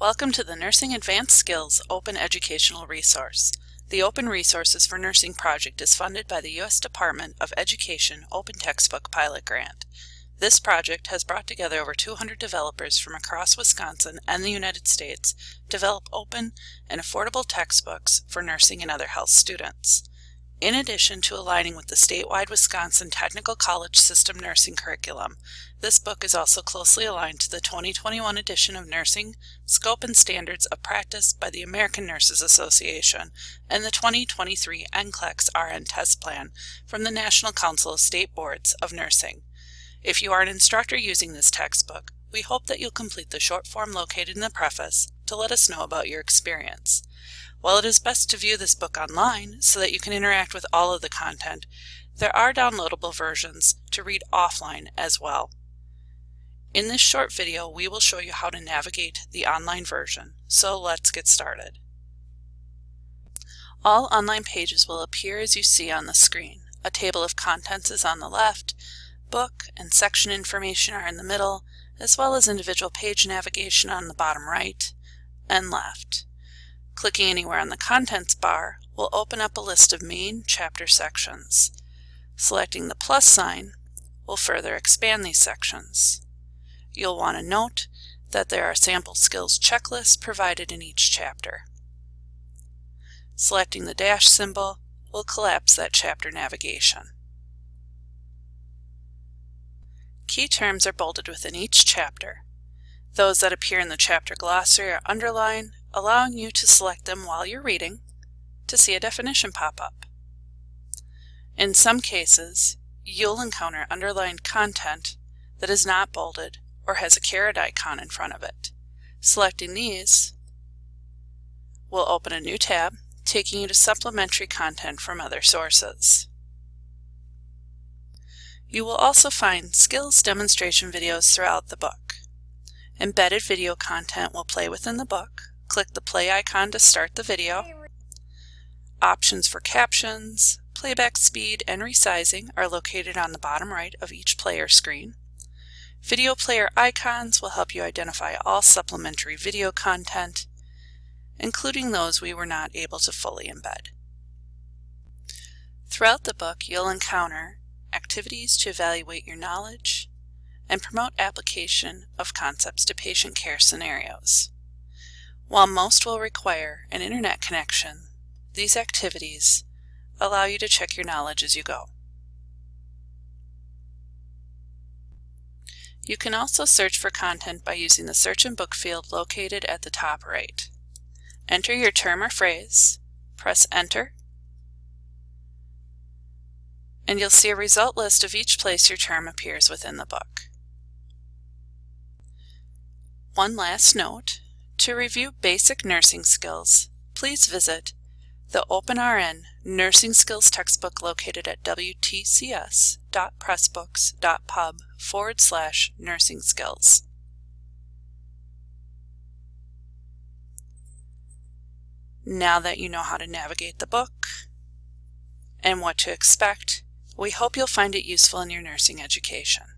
Welcome to the Nursing Advanced Skills Open Educational Resource. The Open Resources for Nursing project is funded by the U.S. Department of Education Open Textbook Pilot Grant. This project has brought together over 200 developers from across Wisconsin and the United States to develop open and affordable textbooks for nursing and other health students. In addition to aligning with the statewide Wisconsin Technical College System nursing curriculum, this book is also closely aligned to the 2021 edition of Nursing Scope and Standards of Practice by the American Nurses Association and the 2023 NCLEX RN test plan from the National Council of State Boards of Nursing. If you are an instructor using this textbook, we hope that you'll complete the short form located in the preface to let us know about your experience. While it is best to view this book online so that you can interact with all of the content, there are downloadable versions to read offline as well. In this short video, we will show you how to navigate the online version, so let's get started. All online pages will appear as you see on the screen. A table of contents is on the left, book and section information are in the middle, as well as individual page navigation on the bottom right and left. Clicking anywhere on the Contents bar will open up a list of main chapter sections. Selecting the plus sign will further expand these sections. You'll want to note that there are sample skills checklists provided in each chapter. Selecting the dash symbol will collapse that chapter navigation. Key terms are bolded within each chapter. Those that appear in the chapter glossary are underlined allowing you to select them while you're reading to see a definition pop up. In some cases, you'll encounter underlined content that is not bolded or has a caret icon in front of it. Selecting these will open a new tab, taking you to supplementary content from other sources. You will also find skills demonstration videos throughout the book. Embedded video content will play within the book, Click the play icon to start the video. Options for captions, playback speed, and resizing are located on the bottom right of each player screen. Video player icons will help you identify all supplementary video content, including those we were not able to fully embed. Throughout the book, you'll encounter activities to evaluate your knowledge and promote application of concepts to patient care scenarios. While most will require an internet connection, these activities allow you to check your knowledge as you go. You can also search for content by using the Search and Book field located at the top right. Enter your term or phrase, press Enter, and you'll see a result list of each place your term appears within the book. One last note, to review basic nursing skills, please visit the OpenRN Nursing Skills textbook located at wtcs.pressbooks.pub forward slash nursing skills. Now that you know how to navigate the book and what to expect, we hope you'll find it useful in your nursing education.